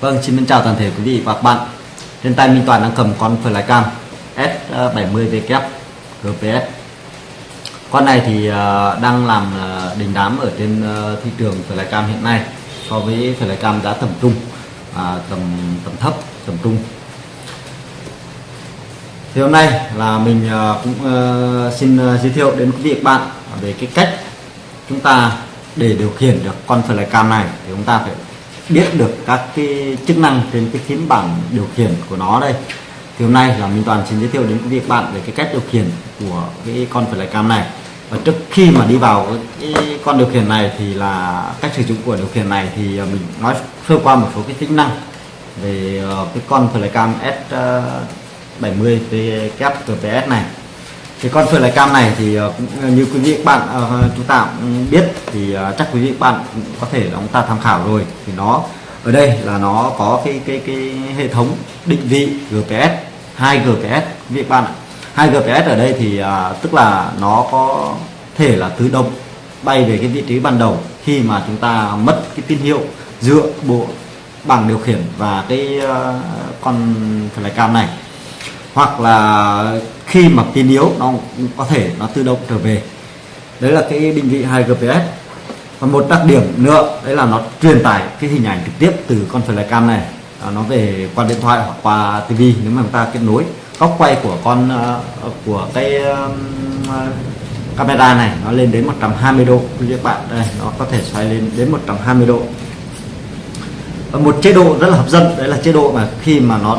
Vâng, xin chào toàn thể quý vị và các bạn. Trên tay Minh Toàn đang cầm con Flycam S70W GPS. Con này thì à, đang làm à, đình đám ở trên à, thị trường Flycam hiện nay so với Flycam giá tầm trung, à, tầm tầm thấp, tầm trung. Thì hôm nay là mình cũng xin giới thiệu đến quý vị và các bạn về cái cách chúng ta để điều khiển được con Flycam này thì chúng ta phải biết được các cái chức năng trên cái phím bảng điều khiển của nó đây. Thì hôm nay là Minh Toàn xin giới thiệu đến quý vị các bạn về cái cách điều khiển của cái con Flycam này. Và trước khi mà đi vào cái con điều khiển này thì là cách sử dụng của điều khiển này thì ờ, mình nói sơ qua một số cái tính năng về ờ, cái con Flycam S70 VKPS này thì con cam này thì ờ, cũng ờ, như quý vị các bạn ờ, chúng ta cũng biết thì chắc quý vị các bạn cũng có thể là chúng ta tham khảo rồi. Thì nó ở đây là nó có cái cái cái hệ thống định vị GPS 2 GPS quý vị các bạn ạ 2 GPS ở đây thì à, tức là nó có thể là tự động bay về cái vị trí ban đầu khi mà chúng ta mất cái tín hiệu giữa bộ bảng điều khiển và cái uh, con flycam này. Hoặc là khi mà pin yếu nó cũng có thể nó tự động trở về. Đấy là cái định vị 2 GPS và một đặc điểm nữa đấy là nó truyền tải cái hình ảnh trực tiếp từ con flycam này. À, nó về qua điện thoại hoặc qua TV nếu mà chúng ta kết nối. Góc quay của con uh, của cái à, camera này nó lên đến 120 độ. Quý các bạn đây nó có thể xoay lên đến 120 độ. Và một chế độ rất là hấp dẫn đấy là chế độ mà khi mà nó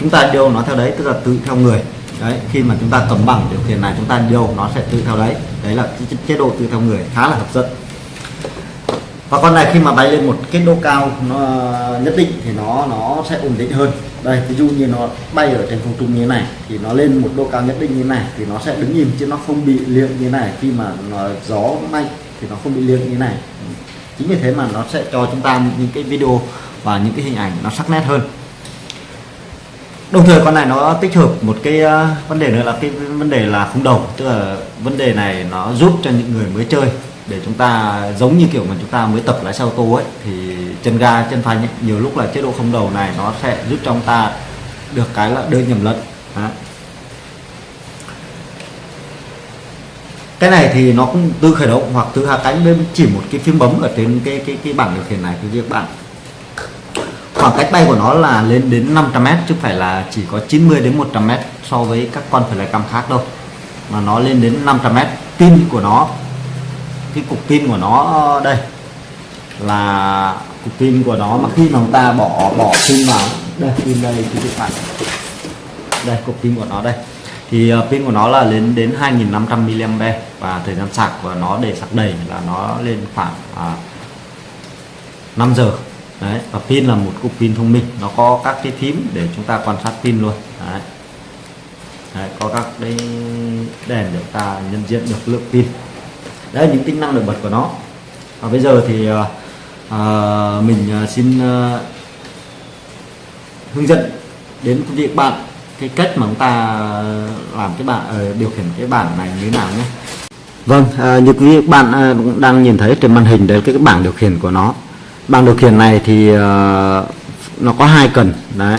chúng ta điều nó theo đấy tức là tự theo người đấy, khi mà chúng ta cầm bằng điều khiển này, chúng ta điều, nó sẽ tự theo đấy. Đấy là chế độ tự theo người, khá là hấp dẫn. Và con này khi mà bay lên một cái độ cao, nó, nhất định thì nó nó sẽ ổn định hơn. Đây, ví dụ như nó bay ở trên không trung như thế này, thì nó lên một độ cao nhất định như thế này, thì nó sẽ đứng nhìn chứ nó không bị liệng như thế này. Khi mà nó gió mạnh thì nó không bị liệng như thế này. Chính vì thế mà nó sẽ cho chúng ta những cái video và những cái hình ảnh nó sắc nét hơn đồng thời con này nó tích hợp một cái uh, vấn đề nữa là cái vấn đề là không đầu tức là vấn đề này nó giúp cho những người mới chơi. Để chúng ta giống như kiểu mà chúng ta mới tập lái xe ô tô ấy thì chân ga chân phanh ấy, nhiều lúc là chế độ không đầu này nó sẽ giúp cho chúng ta được cái là đơn nhầm lẫn. Đó. cái này thì nó cũng từ khởi động hoặc từ hạ cánh bên chỉ một cái phím bấm ở trên cái cái cái bảng điều khiển này thì các bạn khoảng cách bay của nó là lên đến 500m chứ phải là chỉ có 90 đến 100m so với các con phải là cam khác đâu. Mà nó lên đến 500m pin của nó cái cục pin của nó đây là cục pin của nó mà khi mà chúng ta bỏ bỏ pin vào đây pin đây thì các bạn đây cục pin của nó đây. Thì uh, pin của nó là lên đến 2500 mAh và thời gian sạc của nó để sạc đầy là nó lên khoảng à, 5 giờ đấy và pin là một cục pin thông minh. Nó có các cái thím để chúng ta quan sát pin luôn. Đấy. Đấy, có các cái đèn để ta nhận diện được lượng pin. Đấy những tính năng nổi bật của nó. Và bây giờ thì à, mình ờ, xin à, hướng dẫn đến quý vị bạn cái cách mà chúng ta làm cái bạn điều khiển cái bảng này như thế nào nhé. Vâng à, như quý vị bạn cũng đang nhìn thấy trên màn hình đấy cái, cái bảng điều khiển của nó bảng điều khiển này thì uh, nó có hai cần. Đấy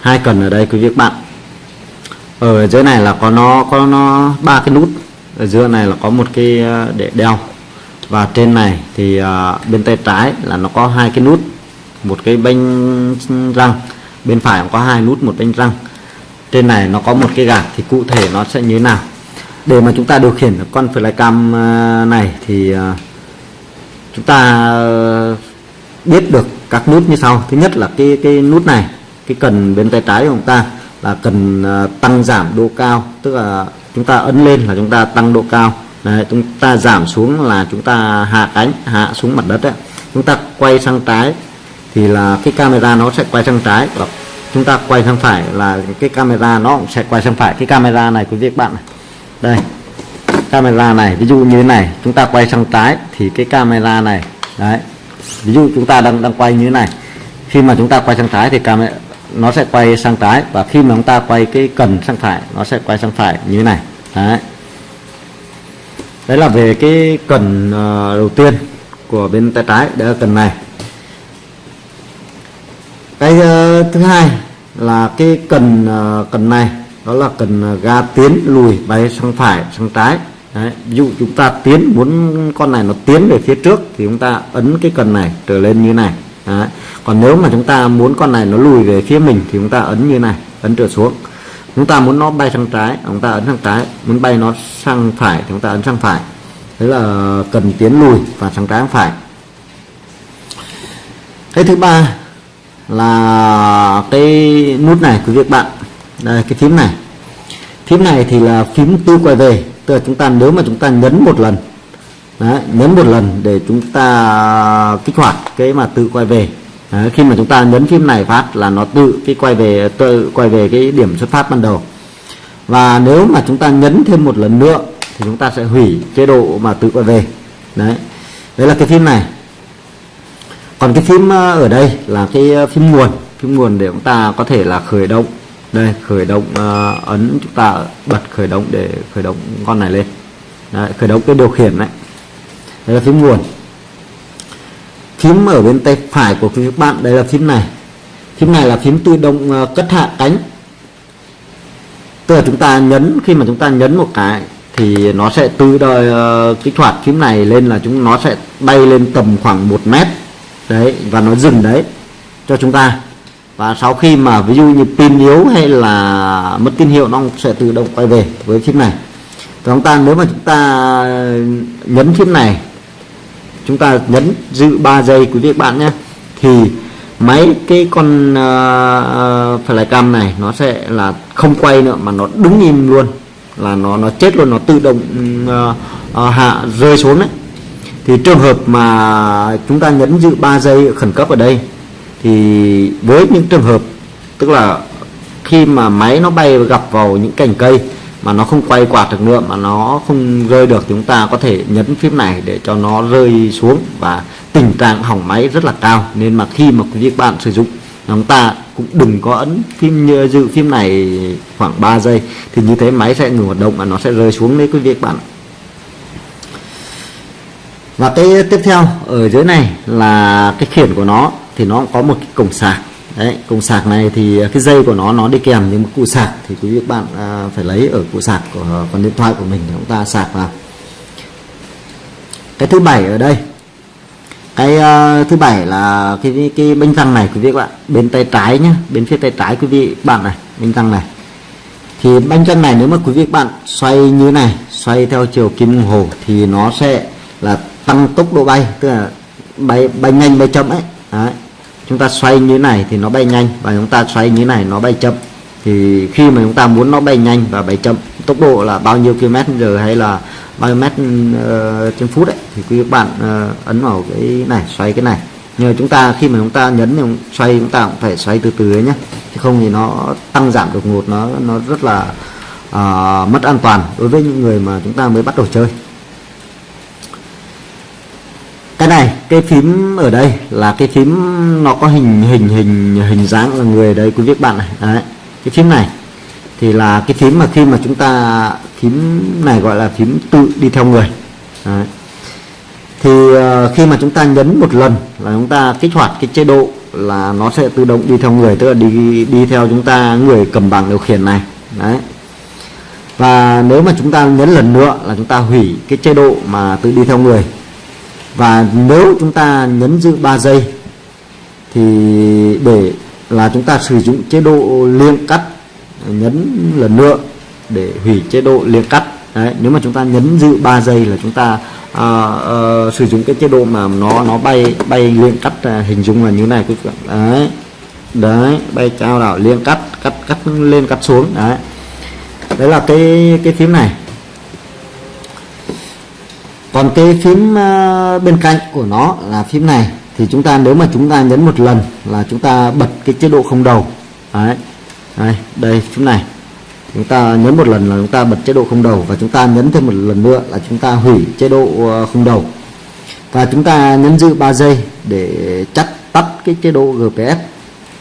hai cần ở đây quý vị bạn. Ở dưới này là có nó có nó ba cái nút. Ở giữa này là có một cái ờ, để đeo. Và trên này thì uh, bên tay trái là nó có hai cái nút một cái bánh răng. Bên phải cũng có hai nút một bánh răng. Trên này nó có một cái gạt thì cụ thể nó sẽ như thế nào. Để mà chúng ta điều khiển con flycam này thì uh, chúng ta biết được các nút như sau. Thứ nhất là cái cái nút này cái cần bên tay trái của chúng ta là cần à, tăng giảm độ cao tức là chúng ta ấn lên là chúng ta tăng độ cao. Đấy, chúng ta giảm xuống là chúng ta hạ cánh hạ xuống mặt đất ấy. chúng ta quay sang trái thì là cái camera nó sẽ quay sang trái. Và chúng ta quay sang phải là cái camera nó cũng sẽ quay sang phải. Cái camera này quý vị các bạn này. đây camera này ví dụ như thế này. Chúng ta quay sang trái thì cái camera này đấy ví dụ chúng ta đang đang quay như thế này. Khi mà chúng ta quay sang trái thì camera nó sẽ quay sang trái và khi mà chúng ta quay cái cần sang phải, nó sẽ quay sang phải như thế này. Đấy. Đấy là về cái cần ờ, đầu tiên của bên tay trái đó là cần này. Cái ờ, thứ hai là cái cần ờ, cần này, đó là cần ga tiến lùi bay sang phải, sang trái. Đấy, ví dụ chúng ta tiến muốn con này nó tiến về phía trước thì chúng ta ấn cái cần này trở lên như này. Đấy. còn nếu mà chúng ta muốn con này nó lùi về phía mình thì chúng ta ấn như này ấn trở xuống. Chúng ta muốn nó bay sang trái chúng ta ấn sang trái muốn bay nó sang phải thì chúng ta ấn sang phải. Thế là cần tiến lùi và sang trái sang phải. Cái thứ ba là cái nút này của việc bạn. Đây cái phím này. Phím này thì là phím tư quay về tức là chúng ta nếu mà chúng ta nhấn một lần Đấy, nhấn một lần để chúng ta kích hoạt cái mà tự quay về. Đấy, khi mà chúng ta nhấn phím này phát là nó tự cái quay về tự quay về cái điểm xuất phát ban đầu. Và nếu mà chúng ta nhấn thêm một lần nữa thì chúng ta sẽ hủy chế độ mà tự quay về. Đấy đấy là cái phím này. Còn cái phím ờ, ở đây là cái ờ, phím nguồn. Phím nguồn để chúng ta có thể là khởi động đây khởi động uh, ấn chúng ta bật khởi động để khởi động con này lên. Đấy, khởi động cái điều khiển này. Đây là phím nguồn. Phím ở bên tay phải của các bạn đây là phím này. Phím này là phím tự động uh, cất hạ cánh. Tức là chúng ta nhấn khi mà chúng ta nhấn một cái thì nó sẽ tự đời uh, kích hoạt phím này lên là chúng nó sẽ bay lên tầm khoảng 1 mét. Đấy và nó dừng đấy cho chúng ta và sau khi mà ví dụ như pin yếu hay là mất tín hiệu nó sẽ tự động quay về với chip này. Và chúng ta nếu mà chúng ta nhấn chip này chúng ta nhấn giữ 3 giây quý vị bạn nhé thì máy cái con uh, cam này nó sẽ là không quay nữa mà nó đứng im luôn là nó nó chết luôn nó tự động uh, uh, hạ rơi xuống đấy. Thì trường hợp mà chúng ta nhấn giữ 3 giây khẩn cấp ở đây thì với những trường hợp, tức là khi mà máy nó bay và gặp vào những cành cây mà nó không quay quạt được nữa, mà nó không rơi được chúng ta có thể nhấn phím này để cho nó rơi xuống và tình trạng hỏng máy rất là cao. Nên mà khi mà quý vị bạn sử dụng, chúng ta cũng đừng có ấn phím như dự phím này khoảng 3 giây, thì như thế máy sẽ ngừng hoạt động và nó sẽ rơi xuống đấy quý vị bạn và cái tiếp theo ở dưới này là cái khiển của nó thì nó có một cái cổng sạc. Đấy cổng sạc này thì à, cái dây của nó nó đi kèm những cụ sạc. Thì quý vị các bạn à, phải lấy ở cụ sạc của à, con điện thoại của mình để chúng ta sạc vào. Cái thứ bảy ở đây cái uh, thứ bảy là cái cái bánh răng này quý vị các bạn bên tay trái nhé bên phía tay trái quý vị bạn này bánh răng này. Thì bánh răng này nếu mà quý vị các bạn xoay như này xoay theo chiều kim đồng hồ thì nó sẽ là tăng tốc độ bay tức là bay bay nhanh bay chậm ấy. Đấy. chúng ta xoay như này thì nó bay nhanh và chúng ta xoay như này nó bay chậm. Thì khi mà chúng ta muốn nó bay nhanh và bay chậm tốc độ là bao nhiêu km giờ hay là bao nhiêu mét uh, trên phút đấy thì quý bạn uh, ấn vào cái này xoay cái này. Nhưng chúng ta khi mà chúng ta nhấn thì xoay chúng ta cũng phải xoay từ từ ấy nhé chứ không thì nó tăng giảm đột ngột nó nó rất là uh, mất an toàn đối với những người mà chúng ta mới bắt đầu chơi cái này cái phím ở đây là cái phím nó có hình hình hình hình dáng là người đấy quý vị bạn này. Đấy cái phím này thì là cái phím mà khi mà chúng ta phím này gọi là phím tự đi theo người. Đấy. thì uh, khi mà chúng ta nhấn một lần là chúng ta kích hoạt cái chế độ là nó sẽ tự động đi theo người tức là đi đi theo chúng ta người cầm bảng điều khiển này. Đấy. Và nếu mà chúng ta nhấn lần nữa là chúng ta hủy cái chế độ mà tự đi theo người và nếu chúng ta nhấn giữ 3 giây thì để là chúng ta sử dụng chế độ liên cắt nhấn lần nữa để hủy chế độ liên cắt. Đấy, nếu mà chúng ta nhấn giữ 3 giây là chúng ta à, à, sử dụng cái chế độ mà nó nó bay bay liên cắt à, hình dung là như này quý vị đấy đấy bay cao đảo liên cắt cắt cắt lên cắt xuống. Đấy. Đấy là cái cái phím này còn cái phím ờ, bên cạnh của nó là phím này thì chúng ta nếu mà chúng ta nhấn một lần là chúng ta bật cái chế độ không đầu. Đấy đây, đây phím này. Chúng ta nhấn một lần là chúng ta bật chế độ không đầu và chúng ta nhấn thêm một lần nữa là chúng ta hủy chế độ ờ, không đầu. Và chúng ta nhấn giữ 3 giây để chắc tắt cái chế độ GPS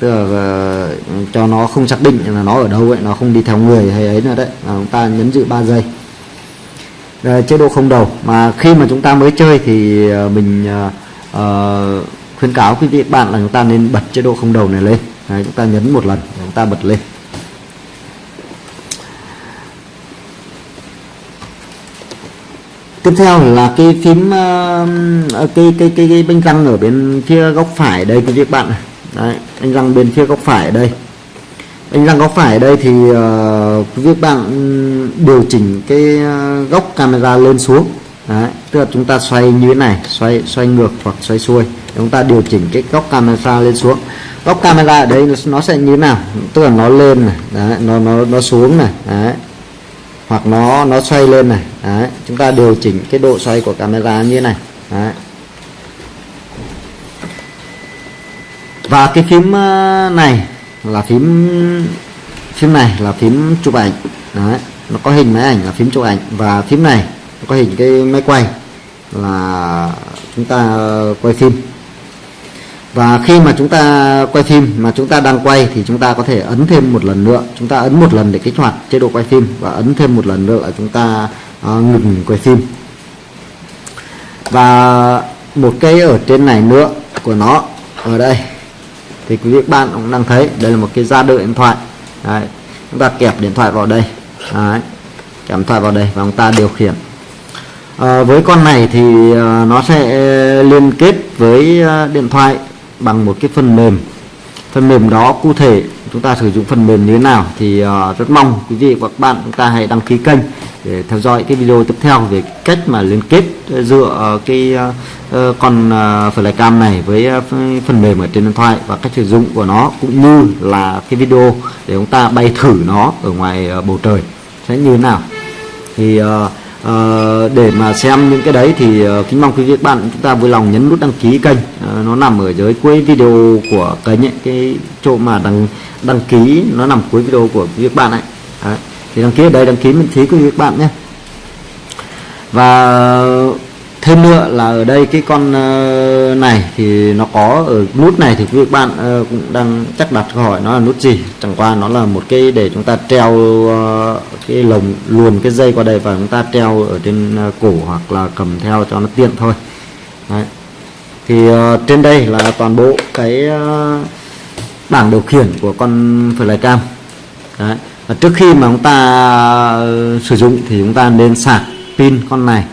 tức là ờ, cho nó không xác định là nó ở đâu vậy nó không đi theo người hay ấy nữa đấy. Là chúng ta nhấn giữ 3 giây uh, chế độ không đầu. Mà khi mà chúng ta mới chơi thì uh, mình uh, uh, khuyến cáo quý vị bạn là chúng ta nên bật chế độ không đầu này lên. Đấy, chúng ta nhấn một lần chúng ta bật lên. Tiếp theo là cái phím uh, cái cái cái, cái bánh răng ở bên phía góc phải đây quý vị bạn Đấy, bánh răng bên phía góc phải đây anh rằng có phải đây thì uh, quý vị bạn ừ, điều chỉnh cái ờ, góc camera lên xuống Đấy, tức là chúng ta xoay như thế này xoay xoay ngược hoặc xoay xuôi chúng ta điều chỉnh cái góc camera lên xuống góc camera ở đây nó sẽ như thế nào tức là nó lên này đấy, nó nó nó xuống này đấy. hoặc nó nó xoay lên này đấy. chúng ta điều chỉnh cái độ xoay của camera như thế này đấy. và cái phím ờ, này là phím phím này là phím chụp ảnh. Đấy. nó có hình máy ảnh là phím chụp ảnh. Và phím này có hình cái máy quay là chúng ta quay phim. Và khi mà chúng ta quay phim mà chúng ta đang quay thì chúng ta có thể ấn thêm một lần nữa. Chúng ta ấn một lần để kích hoạt chế độ quay phim và ấn thêm một lần nữa là chúng ta uh, ngừng quay phim. Và một cái ở trên này nữa của nó ở đây thì quý vị bạn cũng đang thấy đây là một cái ra đợi điện thoại Đấy. chúng ta kẹp điện thoại vào đây Đấy. kẹp điện thoại vào đây và chúng ta điều khiển à, với con này thì ờ, nó sẽ liên kết với ờ, điện thoại bằng một cái phần mềm phần mềm đó cụ thể chúng ta sử dụng phần mềm như thế nào thì uh, rất mong quý vị và các bạn chúng ta hãy đăng ký kênh để theo dõi cái video tiếp theo về cách mà liên kết dựa uh, cái uh, Ờ, con uh, à, flycam này với à, phần mềm ở trên điện thoại và cách sử dụng của nó cũng như là cái video để chúng ta bay thử nó ở ngoài à, bầu trời sẽ như thế nào. Thì uh, để mà xem những cái đấy thì uh, kính mong quý vị các bạn chúng ta vui lòng nhấn nút đăng ký kênh. Uh, nó nằm ở dưới cuối video của kênh ấy, cái chỗ mà đăng đăng ký nó nằm cuối video của quý vị các bạn ấy. Đấy. thì đăng ký ở đây đăng ký miễn phí quý vị các bạn nhé. Và thêm nữa là ở đây cái con ờ, này thì nó có ở nút này thì quý vị các bạn ờ, cũng đang chắc đặt câu hỏi nó là nút gì chẳng qua nó là một cái để chúng ta treo ờ, cái lồng, luồn cái dây qua đây và chúng ta treo ở trên cổ hoặc là cầm theo cho nó tiện thôi Đấy. thì trên đây là toàn bộ cái bảng điều khiển của con flycam Đấy. Và trước khi mà chúng ta sử dụng thì chúng ta nên sạc pin con này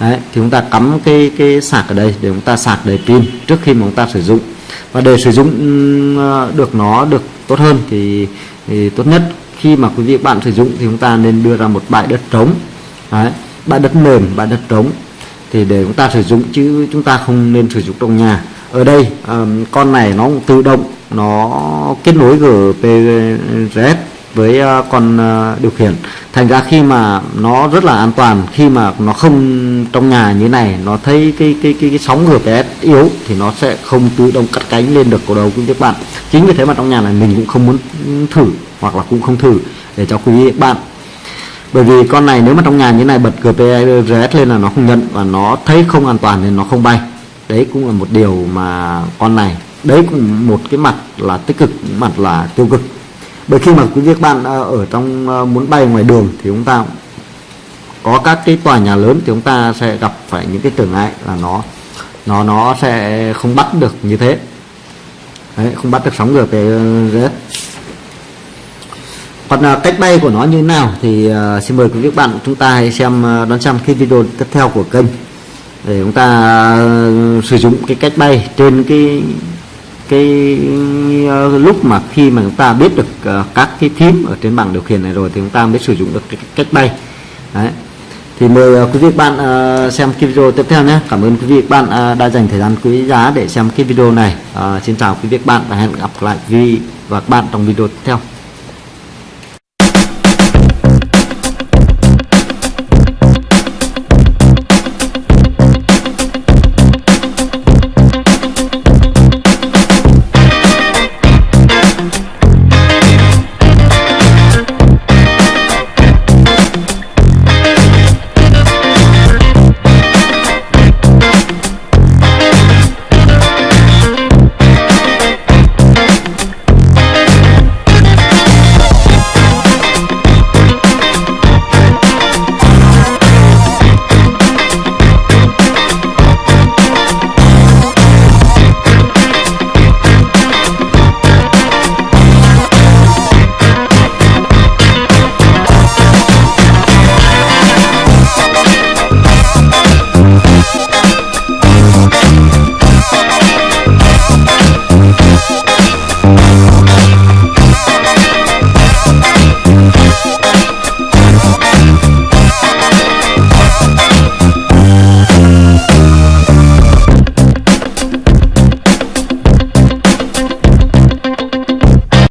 Đấy, thì chúng ta cắm cái cái sạc ở đây để chúng ta sạc đầy pin trước khi mà chúng ta sử dụng. Và để sử dụng ờ, được nó được tốt hơn thì, thì tốt nhất khi mà quý vị bạn sử dụng thì chúng ta nên đưa ra một bãi đất trống. Đấy, bãi đất mềm bãi đất trống. Thì để chúng ta sử dụng chứ chúng ta không nên sử dụng trong nhà. Ở đây um, con này nó cũng tự động nó kết nối GPRS với ờ, con ờ, điều khiển. Thành ra khi mà nó rất là an toàn khi mà nó không trong nhà như này nó thấy cái cái cái, cái sóng GPS yếu thì nó sẽ không tự động cắt cánh lên được cổ đầu của các bạn. Chính vì thế mà trong nhà này mình cũng không muốn thử hoặc là cũng không thử để cho quý vị bạn. Bởi vì con này nếu mà trong nhà như này bật GPS lên là nó không nhận và nó thấy không an toàn nên nó không bay. Đấy cũng là một điều mà con này đấy cũng một cái mặt là tích cực mặt là tiêu cực bởi khi mà quý vị các bạn à, ở trong à, muốn bay ngoài đường thì chúng ta có các cái tòa nhà lớn thì chúng ta sẽ gặp phải những cái trở ngại là nó nó nó sẽ không bắt được như thế. Đấy, không bắt được sóng GPS còn à, cách bay của nó như thế nào thì uh, xin mời quý vị các bạn chúng ta hãy xem đón xem cái video tiếp theo của kênh để chúng ta uh, sử dụng cái cách bay trên cái cái uh, lúc mà khi mà chúng ta biết được uh, các cái phím ở trên bảng điều khiển này rồi thì chúng ta mới sử dụng được cái cách bay. Đấy. Thì mời uh, quý vị bạn uh, xem cái video tiếp theo nhé. Cảm ơn quý vị bạn uh, đã dành thời gian quý giá để xem cái video này. Uh, xin chào quý vị bạn và hẹn gặp lại quý vị và các bạn trong video tiếp theo.